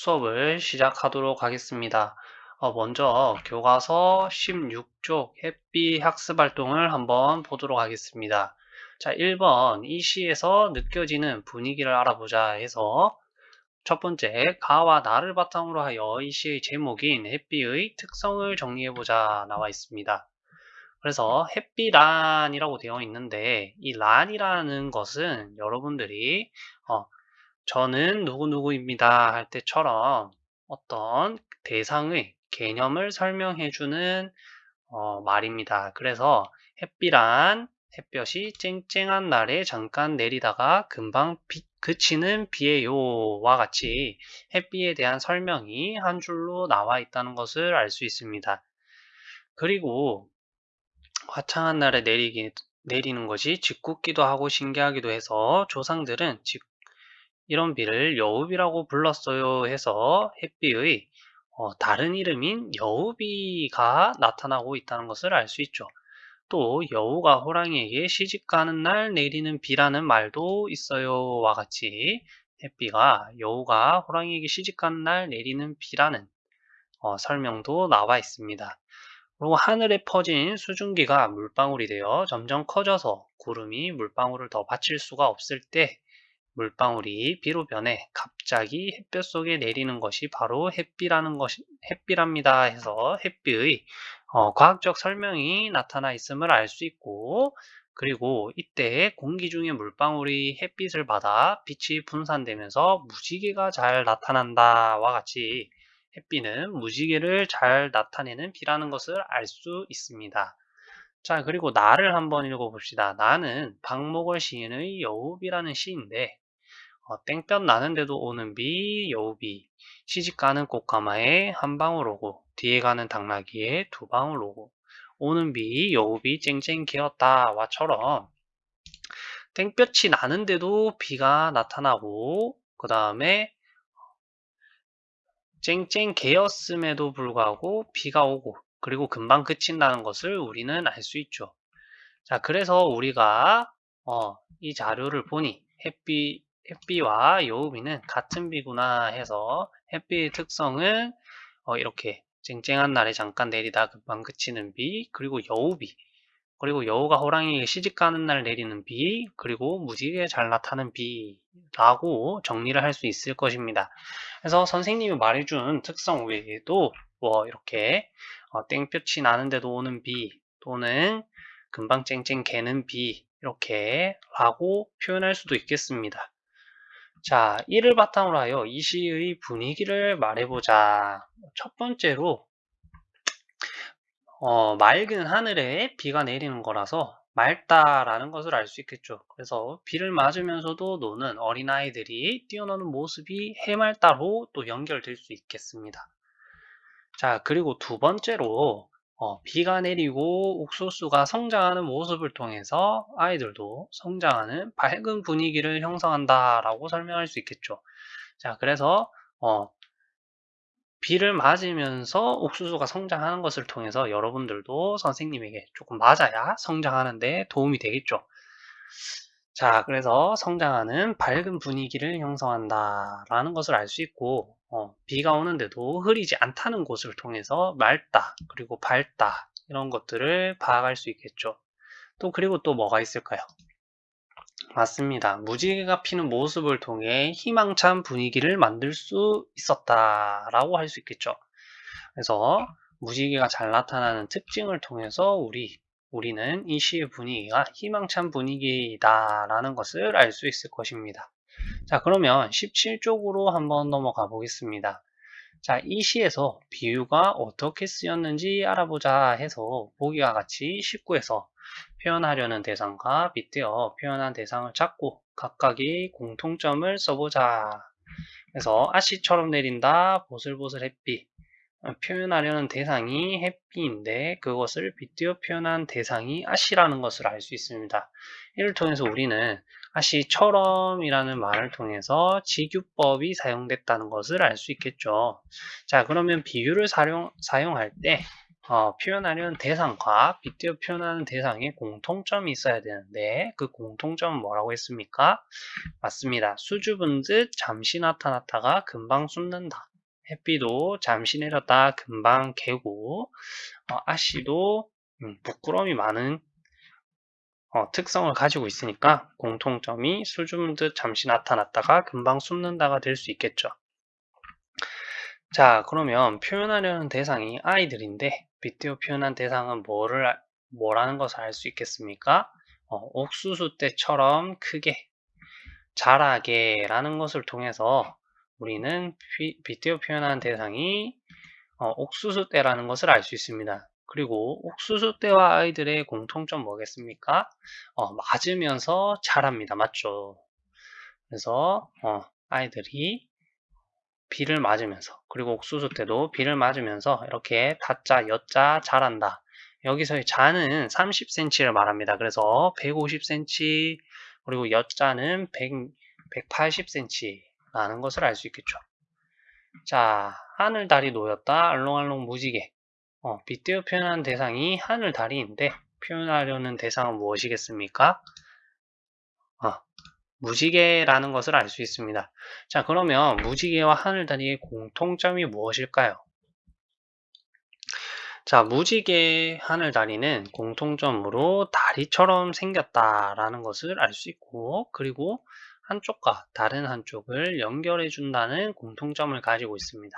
수업을 시작하도록 하겠습니다. 어, 먼저 교과서 16쪽 햇빛 학습 활동을 한번 보도록 하겠습니다. 자, 1번 이 시에서 느껴지는 분위기를 알아보자 해서 첫 번째 가와 나를 바탕으로 하여 이 시의 제목인 햇빛의 특성을 정리해보자 나와 있습니다. 그래서 햇빛란이라고 되어 있는데 이 란이라는 것은 여러분들이 어, 저는 누구누구입니다 할 때처럼 어떤 대상의 개념을 설명해주는 어, 말입니다. 그래서 햇빛란 햇볕이 쨍쨍한 날에 잠깐 내리다가 금방 비, 그치는 비예요와 같이 햇빛에 대한 설명이 한 줄로 나와 있다는 것을 알 수 있습니다. 그리고 화창한 날에 내리기, 내리는 것이 짓궂기도 하고 신기하기도 해서 조상들은 짓, 이런 비를 여우비라고 불렀어요 해서 햇비의 어, 다른 이름인 여우비가 나타나고 있다는 것을 알 수 있죠. 또 여우가 호랑이에게 시집가는 날 내리는 비라는 말도 있어요와 같이 햇비가 여우가 호랑이에게 시집가는 날 내리는 비라는 어, 설명도 나와 있습니다. 그리고 하늘에 퍼진 수증기가 물방울이 되어 점점 커져서 구름이 물방울을 더 받칠 수가 없을 때 물방울이 비로 변해 갑자기 햇볕 속에 내리는 것이 바로 햇비라는 것이 햇비랍니다 해서 햇비의 어, 과학적 설명이 나타나 있음을 알 수 있고 그리고 이때 공기 중에 물방울이 햇빛을 받아 빛이 분산되면서 무지개가 잘 나타난다와 같이 햇빛은 무지개를 잘 나타내는 비라는 것을 알 수 있습니다. 자, 그리고 나를 한번 읽어봅시다. 나는 박목월 시인의 여우비라는 시인데 어, 땡볕 나는데도 오는 비, 여우비, 시집 가는 꽃가마에 한 방울 오고 뒤에 가는 당나귀에 두 방울 오고. 오는 비, 여우비 쨍쨍 개었다 와처럼. 땡볕이 나는데도 비가 나타나고 그 다음에 쨍쨍 개었음에도 불구하고 비가 오고 그리고 금방 그친다는 것을 우리는 알 수 있죠. 자, 그래서 우리가 어, 이 자료를 보니 햇빛, 햇빛과 여우비는 같은 비구나 해서 햇빛의 특성은 어, 이렇게 쨍쨍한 날에 잠깐 내리다 금방 그치는 비, 그리고 여우비, 그리고 여우가 호랑이에게 시집가는 날 내리는 비, 그리고 무지개 잘 나타나는 비라고 정리를 할 수 있을 것입니다. 그래서 선생님이 말해준 특성 외에도 뭐 이렇게 어, 땡볕이 나는데도 오는 비 또는 금방 쨍쨍 개는 비 이렇게 라고 표현할 수도 있겠습니다. 자, 이를 바탕으로 하여 이 시의 분위기를 말해보자. 첫 번째로 어, 맑은 하늘에 비가 내리는 거라서 맑다라는 것을 알 수 있겠죠. 그래서 비를 맞으면서도 노는 어린아이들이 뛰어노는 모습이 해맑다로 또 연결될 수 있겠습니다. 자, 그리고 두 번째로 어, 비가 내리고 옥수수가 성장하는 모습을 통해서 아이들도 성장하는 밝은 분위기를 형성한다라고 설명할 수 있겠죠. 자, 그래서 어, 비를 맞으면서 옥수수가 성장하는 것을 통해서 여러분들도 선생님에게 조금 맞아야 성장하는데 도움이 되겠죠. 자, 그래서 성장하는 밝은 분위기를 형성한다 라는 것을 알 수 있고 어, 비가 오는데도 흐리지 않다는 곳을 통해서 맑다 그리고 밝다 이런 것들을 파악할 수 있겠죠. 또 그리고 또 뭐가 있을까요? 맞습니다. 무지개가 피는 모습을 통해 희망찬 분위기를 만들 수 있었다라고 할 수 있겠죠. 그래서 무지개가 잘 나타나는 특징을 통해서 우리 우리는 이 시의 분위기가 희망찬 분위기다라는 것을 알 수 있을 것입니다. 자, 그러면 17쪽으로 한번 넘어가 보겠습니다. 자, 이 시에서 비유가 어떻게 쓰였는지 알아보자 해서 보기와 같이 19에서 표현하려는 대상과 빗대어 표현한 대상을 찾고 각각의 공통점을 써보자. 그래서 아씨처럼 내린다, 보슬보슬 햇빛. 표현하려는 대상이 햇빛인데 그것을 빗대어 표현한 대상이 아씨라는 것을 알 수 있습니다. 이를 통해서 우리는 아씨처럼 이라는 말을 통해서 지규법이 사용됐다는 것을 알 수 있겠죠. 자 그러면 비유를 사용, 사용할 때 어, 표현하려는 대상과 빗대어 표현하는 대상에 공통점이 있어야 되는데 그 공통점은 뭐라고 했습니까? 맞습니다. 수줍은 듯 잠시 나타났다가 금방 숨는다. 햇비도 잠시 내렸다 금방 개고 어, 아씨도 음, 부끄러움이 많은 어, 특성을 가지고 있으니까 공통점이 술 주문듯 잠시 나타났다가 금방 숨는다가 될 수 있겠죠. 자 그러면 표현하려는 대상이 아이들인데 빗대어 표현한 대상은 뭐를 뭐라는 것을 알 수 있겠습니까? 어, 옥수수 때처럼 크게 자라게 라는 것을 통해서 우리는 빗대어 표현한 대상이 어, 옥수수 때라는 것을 알 수 있습니다. 그리고 옥수수 때와 아이들의 공통점 뭐겠습니까? 어, 맞으면서 자랍니다. 맞죠? 그래서 어, 아이들이 비를 맞으면서 그리고 옥수수 때도 비를 맞으면서 이렇게 다자, 여자 자란다. 여기서의 자는 30cm를 말합니다. 그래서 150cm 그리고 여자는 100, 180cm라는 것을 알 수 있겠죠. 자, 하늘, 달이 놓였다. 알롱알롱 무지개. 어, 빗대어 표현한 대상이 하늘, 달이인데 표현하려는 대상은 무엇이겠습니까? 어, 무지개라는 것을 알 수 있습니다. 자, 그러면 무지개와 하늘, 달이의 공통점이 무엇일까요? 자, 무지개 하늘 다리는 공통점으로 다리처럼 생겼다라는 것을 알 수 있고, 그리고 한쪽과 다른 한쪽을 연결해 준다는 공통점을 가지고 있습니다.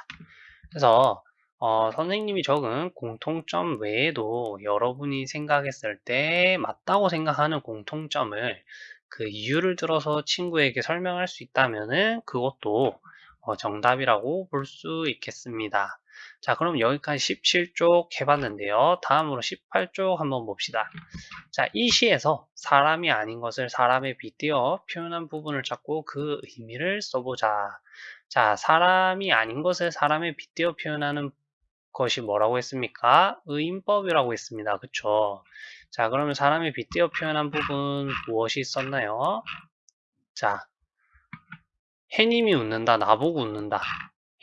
그래서 어, 선생님이 적은 공통점 외에도 여러분이 생각했을 때 맞다고 생각하는 공통점을 그 이유를 들어서 친구에게 설명할 수 있다면 그것도 어, 정답이라고 볼 수 있겠습니다. 자, 그럼 여기까지 17쪽 해봤는데요. 다음으로 18쪽 한번 봅시다. 자, 이 시에서 사람이 아닌 것을 사람에 빗대어 표현한 부분을 찾고 그 의미를 써보자. 자, 사람이 아닌 것을 사람에 빗대어 표현하는 것이 뭐라고 했습니까? 의인법이라고 했습니다. 그쵸? 자, 그러면 사람에 빗대어 표현한 부분 무엇이 있었나요? 자, 해님이 웃는다, 나보고 웃는다.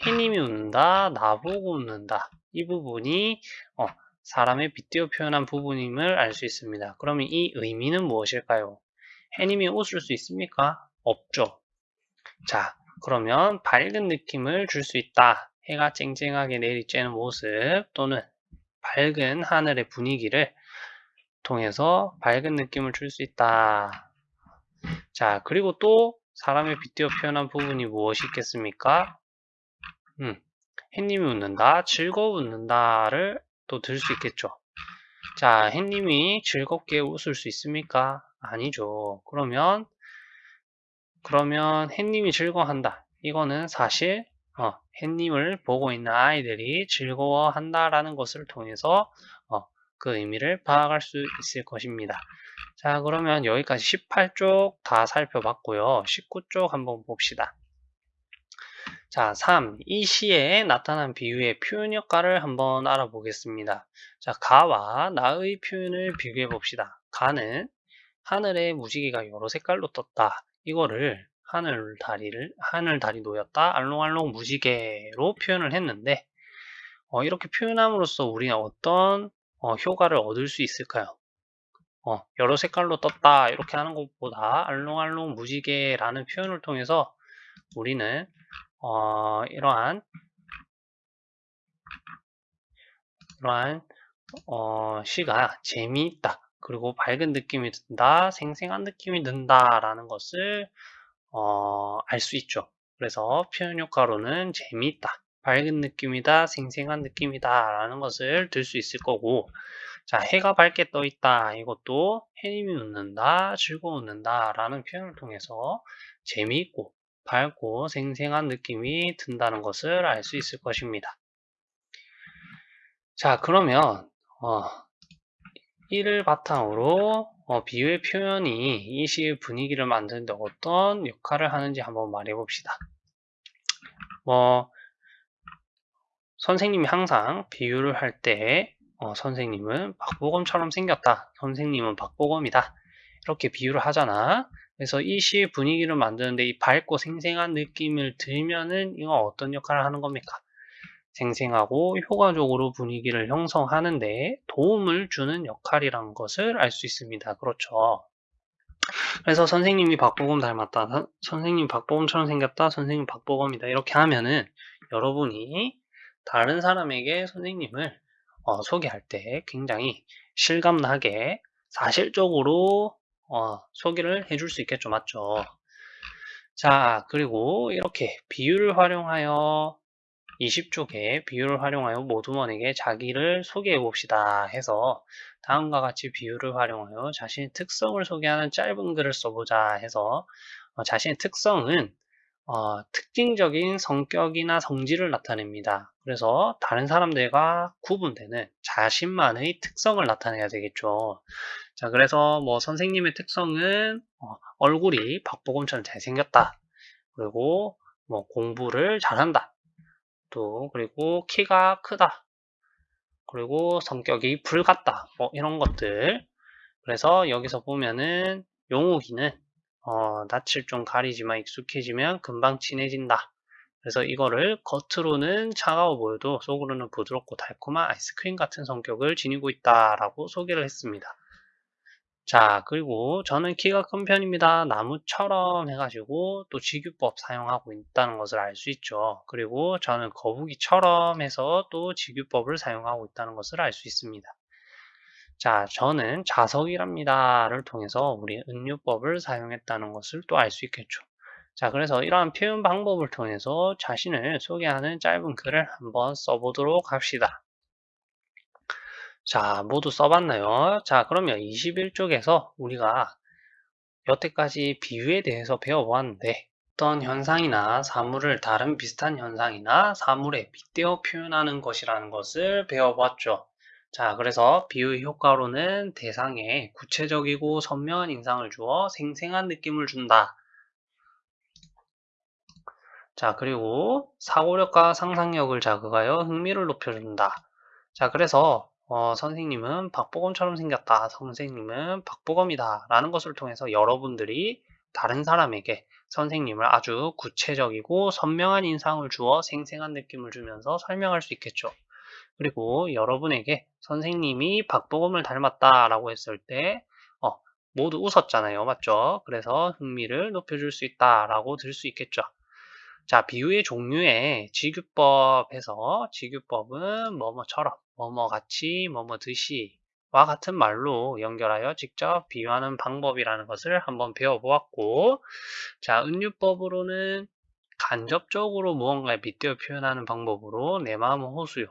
해님이 웃는다, 나보고 웃는다. 이 부분이 어, 사람의 빗대어 표현한 부분임을 알 수 있습니다. 그러면 이 의미는 무엇일까요? 해님이 웃을 수 있습니까? 없죠. 자, 그러면 밝은 느낌을 줄 수 있다. 해가 쨍쨍하게 내리쬐는 모습 또는 밝은 하늘의 분위기를 통해서 밝은 느낌을 줄 수 있다. 자, 그리고 또 사람의 빗대어 표현한 부분이 무엇이 있겠습니까? 음, 햇님이 웃는다, 즐거워 웃는다를 또 들 수 있겠죠. 자, 햇님이 즐겁게 웃을 수 있습니까? 아니죠. 그러면 그러면 햇님이 즐거워한다. 이거는 사실 어, 햇님을 보고 있는 아이들이 즐거워한다라는 것을 통해서 어, 그 의미를 파악할 수 있을 것입니다. 자, 그러면 여기까지 18쪽 다 살펴봤고요. 19쪽 한번 봅시다. 자, 3. 이 시에 나타난 비유의 표현 효과를 한번 알아보겠습니다. 자, 가와 나의 표현을 비교해 봅시다. 가는 하늘에 무지개가 여러 색깔로 떴다. 이거를 하늘 다리를 하늘 다리 놓였다. 알롱알롱 무지개로 표현을 했는데 어, 이렇게 표현함으로써 우리는 어떤 어, 효과를 얻을 수 있을까요? 어, 여러 색깔로 떴다 이렇게 하는 것보다 알롱알롱 무지개라는 표현을 통해서 우리는 어, 이러한 이러한 어, 시가 재미있다. 그리고 밝은 느낌이 든다, 생생한 느낌이 든다 라는 것을 어, 알 수 있죠. 그래서 표현 효과로는 재미있다, 밝은 느낌이다, 생생한 느낌이다 라는 것을 들 수 있을 거고 자 해가 밝게 떠 있다 이것도 해님이 웃는다, 즐거워 웃는다 라는 표현을 통해서 재미있고 밝고 생생한 느낌이 든다는 것을 알 수 있을 것입니다. 자 그러면 어, 이를 바탕으로 어, 비유의 표현이 이 시의 분위기를 만드는데 어떤 역할을 하는지 한번 말해 봅시다. 뭐 선생님이 항상 비유를 할때 어, 선생님은 박보검처럼 생겼다. 선생님은 박보검이다. 이렇게 비유를 하잖아. 그래서 이 시의 분위기를 만드는데 이 밝고 생생한 느낌을 들면은 이거 어떤 역할을 하는 겁니까? 생생하고 효과적으로 분위기를 형성하는데 도움을 주는 역할이란 것을 알 수 있습니다. 그렇죠. 그래서 선생님이 박보검 닮았다. 선생님 박보검처럼 생겼다. 선생님 박보검이다. 이렇게 하면은 여러분이 다른 사람에게 선생님을 어, 소개할 때 굉장히 실감나게 사실적으로 어, 소개를 해줄 수 있겠죠. 맞죠? 자, 그리고 이렇게 비유를 활용하여 20쪽에 비유를 활용하여 모두원에게 자기를 소개해 봅시다 해서 다음과 같이 비유를 활용하여 자신의 특성을 소개하는 짧은 글을 써보자 해서 어, 자신의 특성은 어, 특징적인 성격이나 성질을 나타냅니다. 그래서 다른 사람들과 구분되는 자신만의 특성을 나타내야 되겠죠. 자, 그래서 뭐 선생님의 특성은 어, 얼굴이 박보검처럼 잘생겼다. 그리고 뭐 공부를 잘한다. 또 그리고 키가 크다. 그리고 성격이 불같다. 뭐 이런 것들. 그래서 여기서 보면은 용욱이는 어, 낯을 좀 가리지만 익숙해지면 금방 친해진다. 그래서 이거를 겉으로는 차가워 보여도 속으로는 부드럽고 달콤한 아이스크림 같은 성격을 지니고 있다라고 소개를 했습니다. 자, 그리고 저는 키가 큰 편입니다. 나무처럼 해가지고 또 직유법 사용하고 있다는 것을 알 수 있죠. 그리고 저는 거북이처럼 해서 또 직유법을 사용하고 있다는 것을 알 수 있습니다. 자, 저는 자석이랍니다를 통해서 우리 은유법을 사용했다는 것을 또 알 수 있겠죠. 자, 그래서 이러한 표현 방법을 통해서 자신을 소개하는 짧은 글을 한번 써보도록 합시다. 자, 모두 써봤나요? 자, 그러면 21쪽에서 우리가 여태까지 비유에 대해서 배워보았는데 어떤 현상이나 사물을 다른 비슷한 현상이나 사물에 빗대어 표현하는 것이라는 것을 배워보았죠. 자, 그래서 비유의 효과로는 대상에 구체적이고 선명한 인상을 주어 생생한 느낌을 준다. 자, 그리고 사고력과 상상력을 자극하여 흥미를 높여준다. 자, 그래서 어, 선생님은 박보검처럼 생겼다. 선생님은 박보검이다. 라는 것을 통해서 여러분들이 다른 사람에게 선생님을 아주 구체적이고 선명한 인상을 주어 생생한 느낌을 주면서 설명할 수 있겠죠. 그리고 여러분에게 선생님이 박보검을 닮았다라고 했을 때 어, 모두 웃었잖아요. 맞죠? 그래서 흥미를 높여줄 수 있다라고 들 수 있겠죠. 자, 비유의 종류에 직유법에서 직유법은 뭐뭐처럼, 뭐뭐같이, 뭐뭐듯이 와 같은 말로 연결하여 직접 비유하는 방법이라는 것을 한번 배워보았고 자, 은유법으로는 간접적으로 무언가에 빗대어 표현하는 방법으로 내 마음은 호수요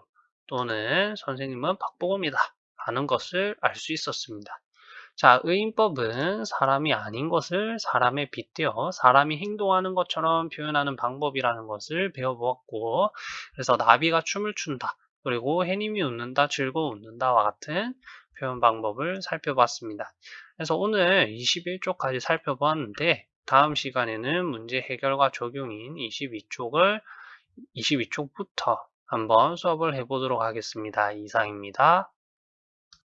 또는 선생님은 박보검이다 라는 것을 알 수 있었습니다. 자, 의인법은 사람이 아닌 것을 사람에 빗대어 사람이 행동하는 것처럼 표현하는 방법이라는 것을 배워보았고, 그래서 나비가 춤을 춘다, 그리고 해님이 웃는다, 즐거워 웃는다와 같은 표현 방법을 살펴봤습니다. 그래서 오늘 21쪽까지 살펴보았는데, 다음 시간에는 문제 해결과 적용인 22쪽을 22쪽부터 한번 수업을 해보도록 하겠습니다. 이상입니다.